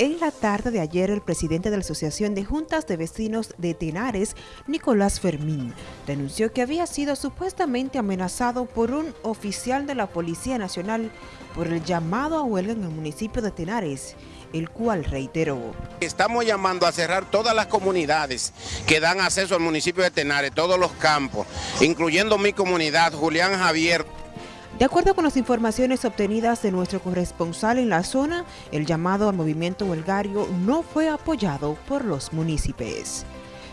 En la tarde de ayer, el presidente de la Asociación de Juntas de Vecinos de Tenares, Nicolás Fermín, denunció que había sido supuestamente amenazado por un oficial de la Policía Nacional por el llamado a huelga en el municipio de Tenares, el cual reiteró. Estamos llamando a cerrar todas las comunidades que dan acceso al municipio de Tenares, todos los campos, incluyendo mi comunidad, Julián Javier, de acuerdo con las informaciones obtenidas de nuestro corresponsal en la zona, el llamado al movimiento huelgario no fue apoyado por los municipios.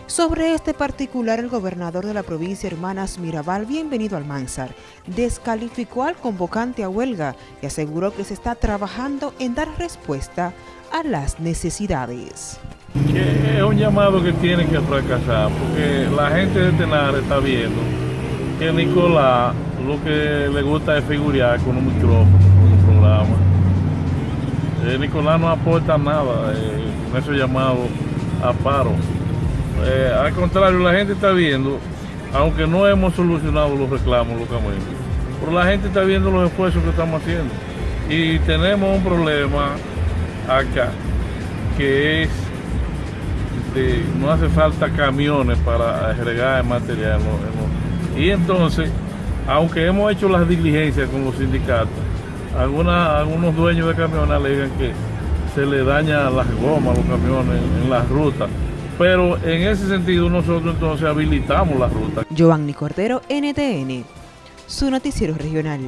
Sobre este particular, el gobernador de la provincia Hermanas Mirabal, bienvenido al Mansar, descalificó al convocante a huelga y aseguró que se está trabajando en dar respuesta a las necesidades. es un llamado que tiene que fracasar, porque la gente de Tenar está viendo que Nicolás lo que le gusta es figurar con un micrófono, con un programa. Eh, Nicolás no aporta nada eh, con esos llamados a paro. Eh, al contrario, la gente está viendo, aunque no hemos solucionado los reclamos localmente, pero la gente está viendo los esfuerzos que estamos haciendo. Y tenemos un problema acá, que es de, no hace falta camiones para agregar el material. Y entonces aunque hemos hecho las diligencias con los sindicatos, algunos dueños de camiones alegan que se le daña las gomas a los camiones en, las rutas. Pero en ese sentido nosotros entonces habilitamos las rutas. Giovanni Cordero, NTN, su noticiero regional.